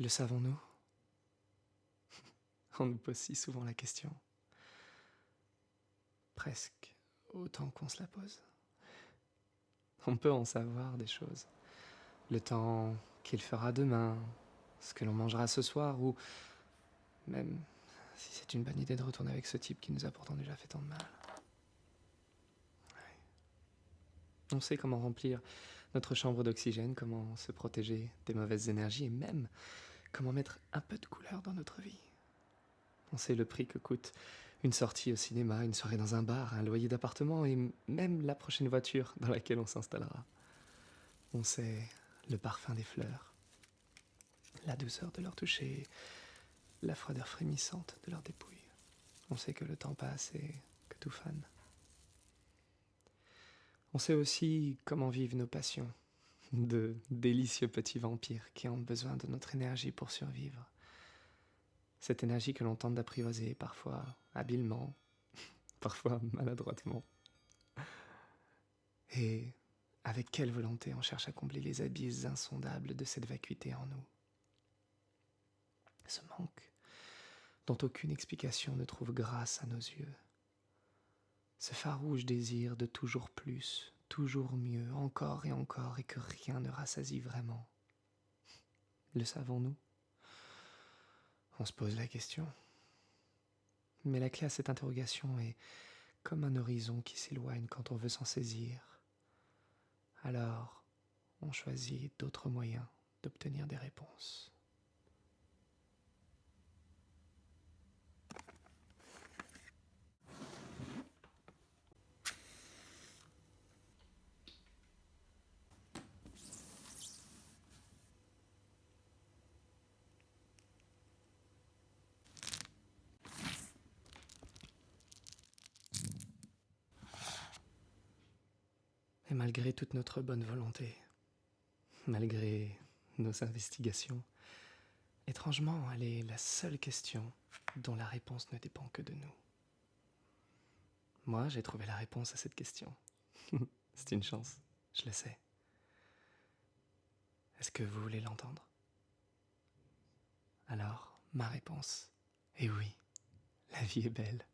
Le savons-nous? On nous pose si souvent la question. Presque autant qu'on se la pose. On peut en savoir des choses. Le temps qu'il fera demain, ce que l'on mangera ce soir, ou même si c'est une bonne idée de retourner avec ce type qui nous a pourtant déjà fait tant de mal. On sait comment remplir notre chambre d'oxygène, comment se protéger des mauvaises énergies et même comment mettre un peu de couleur dans notre vie? On sait le prix que coûte une sortie au cinéma, une soirée dans un bar, un loyer d'appartement et même la prochaine voiture dans laquelle on s'installera. On sait le parfum des fleurs, la douceur de leur toucher, la froideur frémissante de leurs dépouilles. On sait que le temps passe et que tout fane. On sait aussi comment vivent nos passions, de délicieux petits vampires qui ont besoin de notre énergie pour survivre. Cette énergie que l'on tente d'apprivoiser, parfois habilement, parfois maladroitement. Et avec quelle volonté on cherche à combler les abysses insondables de cette vacuité en nous? Ce manque dont aucune explication ne trouve grâce à nos yeux ce farouche désir de toujours plus, toujours mieux, encore et encore, et que rien ne rassasie vraiment. Le savons-nous? On se pose la question. Mais la clé à cette interrogation est comme un horizon qui s'éloigne quand on veut s'en saisir. Alors, on choisit d'autres moyens d'obtenir des réponses. Et malgré toute notre bonne volonté, malgré nos investigations, étrangement, elle est la seule question dont la réponse ne dépend que de nous. Moi, j'ai trouvé la réponse à cette question. C'est une chance, je le sais. Est-ce que vous voulez l'entendre? Alors, ma réponse est oui, la vie est belle.